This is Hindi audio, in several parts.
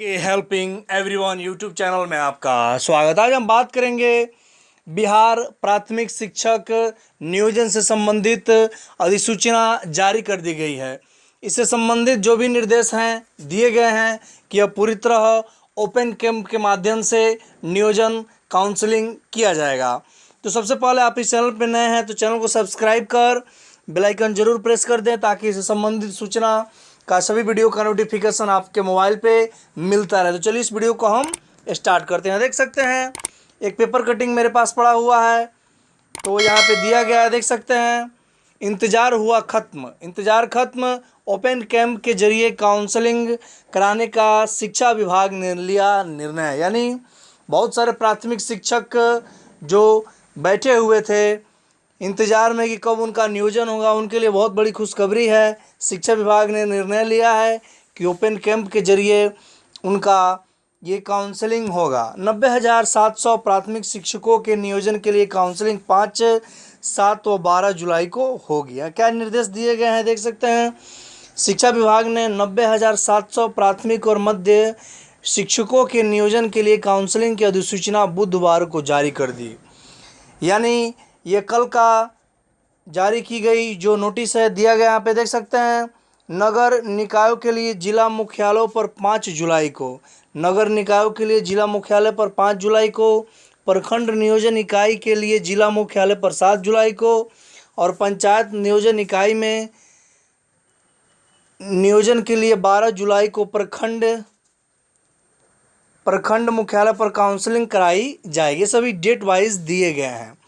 के हेल्पिंग एवरीवन यूट्यूब चैनल में आपका स्वागत आज हम बात करेंगे बिहार प्राथमिक शिक्षक नियोजन से संबंधित अधिसूचना जारी कर दी गई है। इससे संबंधित जो भी निर्देश हैं, दिए गए हैं कि अब पूरी तरह ओपन कैंप के माध्यम से नियोजन काउंसलिंग किया जाएगा। तो सबसे पहले आप इस चैनल पर नए हैं तो चैनल को सब्सक्राइब कर बेल आइकन ज़रूर प्रेस कर दें ताकि इससे संबंधित सूचना का सभी वीडियो का नोटिफिकेशन आपके मोबाइल पे मिलता रहे। तो चलिए इस वीडियो को हम स्टार्ट करते हैं। देख सकते हैं, एक पेपर कटिंग मेरे पास पड़ा हुआ है। तो यहाँ पे दिया गया है, देख सकते हैं। इंतज़ार हुआ ख़त्म। इंतज़ार ख़त्म। ओपन कैंप के ज़रिए काउंसलिंग कराने का शिक्षा विभाग ने लिया निर्णय। यानी बहुत सारे प्राथमिक शिक्षक जो बैठे हुए थे इंतज़ार में कि कब उनका नियोजन होगा। उनके लिए बहुत बड़ी खुशखबरी है। शिक्षा विभाग ने निर्णय लिया है कि ओपन कैंप के ज़रिए उनका ये काउंसलिंग होगा। नब्बे हज़ार सात सौ प्राथमिक शिक्षकों के नियोजन के लिए काउंसलिंग पाँच, सात व बारह जुलाई को होगी क्या निर्देश दिए गए हैं? देख सकते हैं। शिक्षा विभाग ने नब्बे हज़ार सात सौ प्राथमिक और मध्य शिक्षकों के नियोजन के लिए काउंसलिंग की अधिसूचना बुधवार को जारी कर दी। यानी ये कल का जारी की गई जो नोटिस है, दिया गया यहाँ पे देख सकते हैं, नगर निकायों के लिए जिला मुख्यालयों पर पाँच जुलाई को, नगर निकायों के लिए जिला मुख्यालय पर पाँच जुलाई को, प्रखंड नियोजन इकाई के लिए जिला मुख्यालय पर सात जुलाई को, और पंचायत नियोजन इकाई में नियोजन के लिए बारह जुलाई को प्रखंड प्रखंड मुख्यालय पर काउंसलिंग कराई जाएगी। सभी डेट वाइज दिए गए हैं।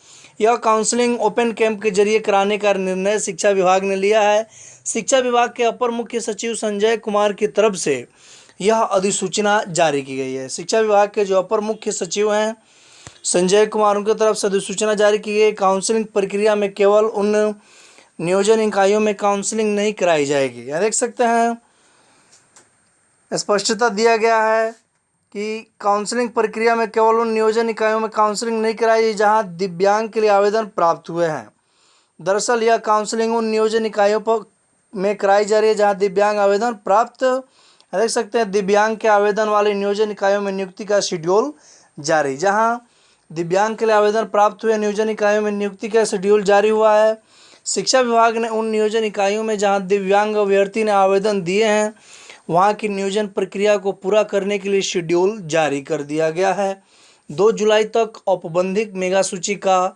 यह काउंसलिंग ओपन कैंप के ज़रिए कराने का निर्णय शिक्षा विभाग ने लिया है। शिक्षा विभाग के अपर मुख्य सचिव संजय कुमार की तरफ़ से यह अधिसूचना जारी की गई है। शिक्षा विभाग के जो अपर मुख्य सचिव हैं, संजय कुमार, उनकी तरफ़ से अधिसूचना जारी की गई। काउंसलिंग प्रक्रिया में केवल उन नियोजन इकाइयों में काउंसलिंग नहीं कराई जाएगी। यह देख सकते हैं, स्पष्टता दिया गया है। कि काउंसलिंग प्रक्रिया में केवल उन नियोजन इकाइयों में काउंसलिंग नहीं कराई जहाँ दिव्यांग के लिए आवेदन प्राप्त हुए हैं। दरअसल, यह काउंसलिंग उन नियोजन इकाइयों पर, में कराई जा रही है, जहाँ दिव्यांग आवेदन प्राप्त देख सकते हैं, दिव्यांग के आवेदन वाले नियोजन इकाइयों में नियुक्ति का शेड्यूल जारी, जहाँ दिव्यांग के लिए आवेदन प्राप्त हुए नियोजन इकाइयों में नियुक्ति का शेड्यूल जारी हुआ है। शिक्षा विभाग ने उन नियोजन इकाइयों में, जहाँ दिव्यांग अभ्यर्थी ने आवेदन दिए हैं वहाँ की नियोजन प्रक्रिया को पूरा करने के लिए शेड्यूल जारी कर दिया गया है। दो जुलाई तक औपबंधिक मेगा सूची का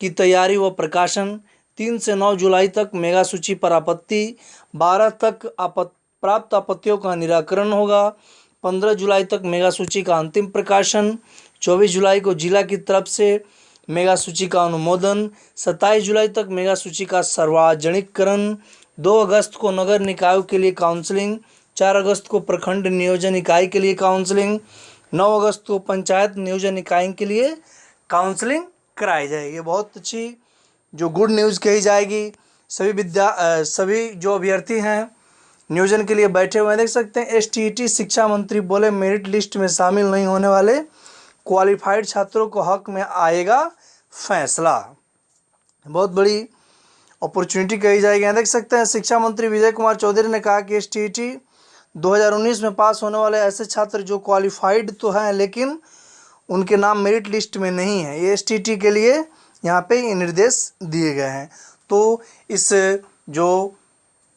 की तैयारी व प्रकाशन, तीन से नौ जुलाई तक मेगा सूची पर आपत्ति, बारह तक आपत, प्राप्त आपत्तियों का निराकरण होगा। पंद्रह जुलाई तक मेगा सूची का अंतिम प्रकाशन, चौबीस जुलाई को जिला की तरफ़ से मेगा सूची का अनुमोदन, सत्ताईस जुलाई तक मेगा सूची का सार्वजनिकरण दो अगस्त को नगर निकायों के लिए काउंसलिंग चार अगस्त को प्रखंड नियोजन इकाई के लिए काउंसलिंग, नौ अगस्त को पंचायत नियोजन इकाई के लिए काउंसलिंग कराई जाएगी। बहुत अच्छी जो गुड न्यूज़ कही जाएगी। सभी विद्या सभी जो अभ्यर्थी हैं, नियोजन के लिए बैठे हुए हैं, देख सकते हैं एस शिक्षा मंत्री बोले, मेरिट लिस्ट में शामिल नहीं होने वाले क्वालिफाइड छात्रों को हक में आएगा फैसला। बहुत बड़ी अपॉर्चुनिटी कही जाएगी। देख सकते हैं, शिक्षा मंत्री विजय कुमार चौधरी ने कहा कि एस 2019 में पास होने वाले ऐसे छात्र जो क्वालिफाइड तो हैं, लेकिन उनके नाम मेरिट लिस्ट में नहीं है। ये एस के लिए यहाँ पे निर्देश दिए गए हैं। तो इस, जो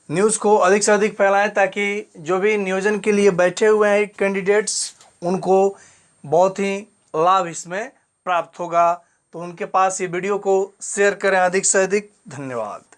न्यूज़ को अधिक से अधिक फैलाएँ ताकि जो भी नियोजन के लिए बैठे हुए हैं कैंडिडेट्स उनको बहुत ही लाभ इसमें प्राप्त होगा। तो उनके पास ये वीडियो को शेयर करें। अधिक से अधिक धन्यवाद।